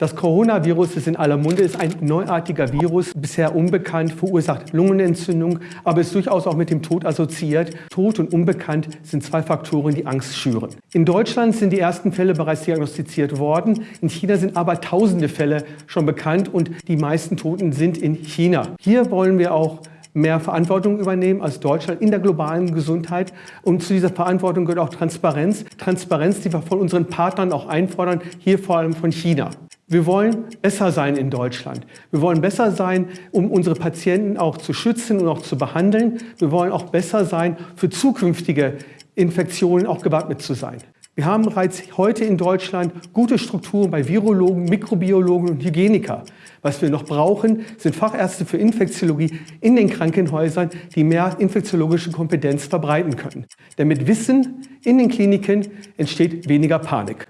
Das Coronavirus ist in aller Munde, ist ein neuartiger Virus, bisher unbekannt, verursacht Lungenentzündung, aber ist durchaus auch mit dem Tod assoziiert. Tod und unbekannt sind zwei Faktoren, die Angst schüren. In Deutschland sind die ersten Fälle bereits diagnostiziert worden. In China sind aber tausende Fälle schon bekannt und die meisten Toten sind in China. Hier wollen wir auch mehr Verantwortung übernehmen als Deutschland in der globalen Gesundheit. Und zu dieser Verantwortung gehört auch Transparenz. Transparenz, die wir von unseren Partnern auch einfordern, hier vor allem von China. Wir wollen besser sein in Deutschland. Wir wollen besser sein, um unsere Patienten auch zu schützen und auch zu behandeln. Wir wollen auch besser sein, für zukünftige Infektionen auch gewappnet zu sein. Wir haben bereits heute in Deutschland gute Strukturen bei Virologen, Mikrobiologen und Hygieniker. Was wir noch brauchen, sind Fachärzte für Infektiologie in den Krankenhäusern, die mehr infektiologische Kompetenz verbreiten können. Denn mit Wissen in den Kliniken entsteht weniger Panik.